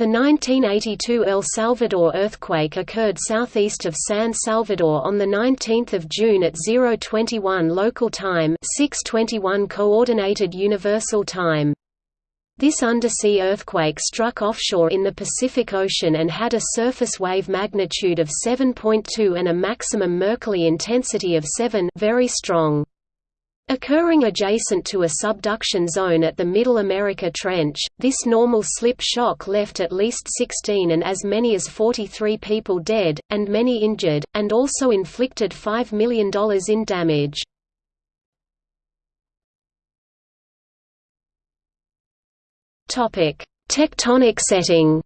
The 1982 El Salvador earthquake occurred southeast of San Salvador on 19 June at 021 local time 621 Coordinated Universal Time. This undersea earthquake struck offshore in the Pacific Ocean and had a surface wave magnitude of 7.2 and a maximum Mercalli intensity of 7 very strong. Occurring adjacent to a subduction zone at the Middle America Trench, this normal slip shock left at least 16 and as many as 43 people dead, and many injured, and also inflicted $5 million in damage. Tectonic setting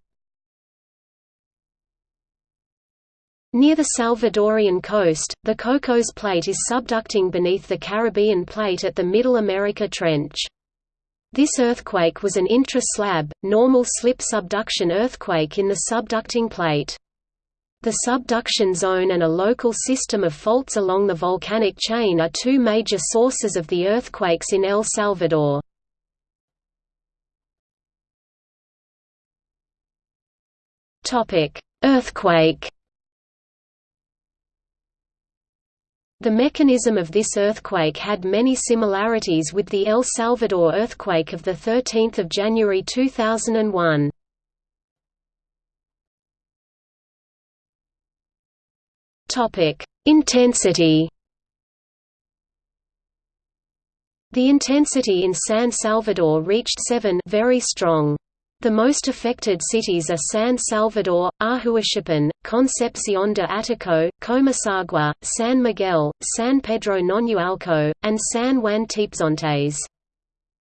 Near the Salvadorian coast, the Cocos Plate is subducting beneath the Caribbean Plate at the Middle America Trench. This earthquake was an intra-slab, normal slip subduction earthquake in the subducting plate. The subduction zone and a local system of faults along the volcanic chain are two major sources of the earthquakes in El Salvador. Earthquake The mechanism of this earthquake had many similarities with the El Salvador earthquake of 13 January 2001. Intensity The intensity in San Salvador reached 7 very strong. The most affected cities are San Salvador, Ahuachapan, Concepcion de Ataco, Comasagua, San Miguel, San Pedro Nonualco, and San Juan Tepezontes.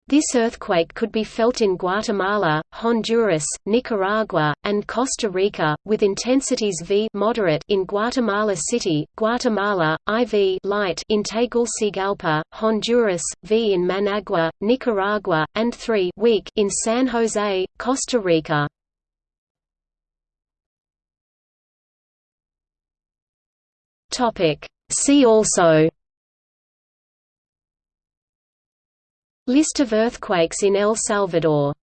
This earthquake could be felt in Guatemala, Honduras, Nicaragua, and Costa Rica, with intensities V moderate in Guatemala City, Guatemala, IV light in Tegucigalpa, Honduras, V in Managua, Nicaragua, and 3 weak in San Jose, Costa Rica. See also List of earthquakes in El Salvador